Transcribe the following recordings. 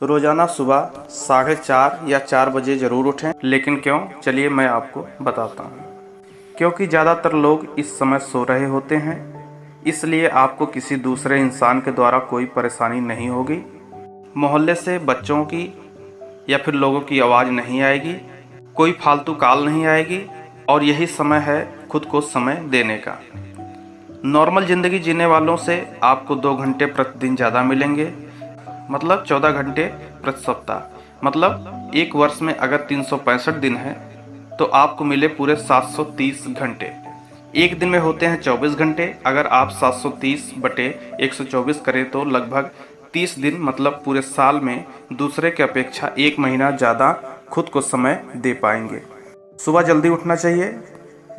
रोज़ाना सुबह साढ़े चार या चार बजे ज़रूर उठें। लेकिन क्यों? चलिए मैं आपको बताता हूँ। क्योंकि ज़्यादातर लोग इस समय सो रहे होते हैं, इसलिए आपको किसी दूसरे इंसान के द्वारा कोई परेशानी नहीं होगी। मोहल्ले से बच्चों की या फिर लोगों की आवाज़ नहीं आएगी, कोई फालतू काल नहीं आएगी, और यही समय है खुद को समय देने का। नॉर्मल ज़िंदगी जीने वालों से आपको दो घंटे प्रतिदिन ज़्यादा मिलेंगे। मतलब चौदह घंटे प्रति सप्ताह। मतलब एक वर्ष में अगर तीन सौ पैंसठ दिन है तो आपको मिले पूरे 730 घंटे। एक दिन में होते हैं 24 घंटे। अगर आप 730 बटे 124 करें तो लगभग 30 दिन मतलब पूरे साल में दूसरे के अपेक्षा एक महीना ज़्यादा खुद को समय दे पाएँगे। सुबह जल्दी उठना चाहिए।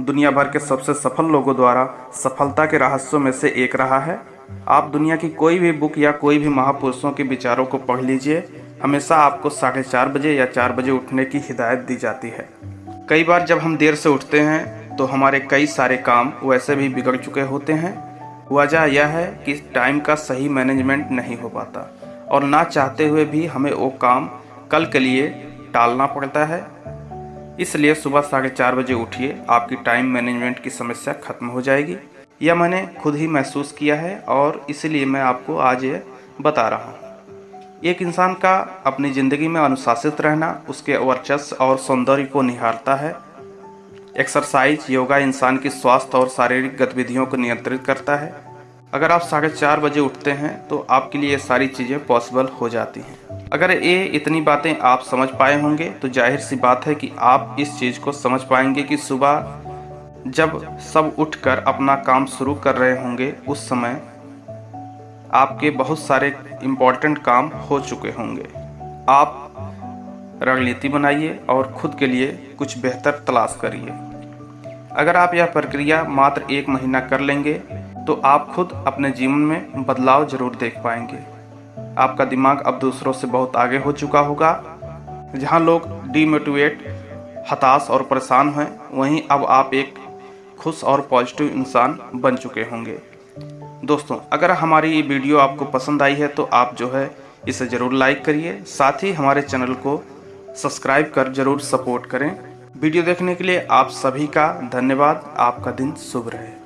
दुनिया भर के सबसे सफल लोगों द्वारा सफलता के रहस्यों में से एक रहा है। आप दुनिया की कोई भी बुक या कोई भी महापुरुषों के विचारों को पढ़ लीजिए। हमेशा आपको साढ़े चार बजे या चार बजे उठने की हिदायत दी जाती है। कई बार जब हम देर से उठते हैं तो हमारे कई सारे काम वैसे भी बिगड़ चुके होते हैं। वजह यह है कि टाइम का सही मैनेजमेंट नहीं हो पाता और ना चाहते हुए भी हमें वो काम कल के लिए टालना पड़ता है। इसलिए सुबह साढ़े चार बजे उठिए, आपकी टाइम मैनेजमेंट की समस्या खत्म हो जाएगी। यह मैंने खुद ही महसूस किया है और इसलिए मैं आपको आज ये बता रहा हूँ। एक इंसान का अपनी ज़िंदगी में अनुशासित रहना, उसके वर्चस्व और सौंदर्य को निहारता है। एक्सरसाइज, योगा इंसान की स्वास्थ्य और शारीरिक गतिविधियों को नियंत्रित करता है। अगर आप साढ़े चार बजे उठते हैं तो आपके लिए ये सारी चीज़ें पॉसिबल हो जाती हैं। अगर ये इतनी बातें आप समझ पाए होंगे तो ज़ाहिर सी बात है कि आप इस चीज़ को समझ पाएँगे कि सुबह जब सब उठकर अपना काम शुरू कर रहे होंगे, उस समय आपके बहुत सारे इम्पोर्टेंट काम हो चुके होंगे। आप रणनीति बनाइए और खुद के लिए कुछ बेहतर तलाश करिए। अगर आप यह प्रक्रिया मात्र एक महीना कर लेंगे तो आप खुद अपने जीवन में बदलाव ज़रूर देख पाएँगे। आपका दिमाग अब दूसरों से बहुत आगे हो चुका होगा। जहाँ लोग डीमोटिवेट हताश और परेशान हैं, वहीं अब आप एक खुश और पॉजिटिव इंसान बन चुके होंगे। दोस्तों, अगर हमारी ये वीडियो आपको पसंद आई है तो आप जो है इसे ज़रूर लाइक करिए। साथ ही हमारे चैनल को सब्सक्राइब कर ज़रूर सपोर्ट करें। वीडियो देखने के लिए आप सभी का धन्यवाद। आपका दिन शुभ रहे।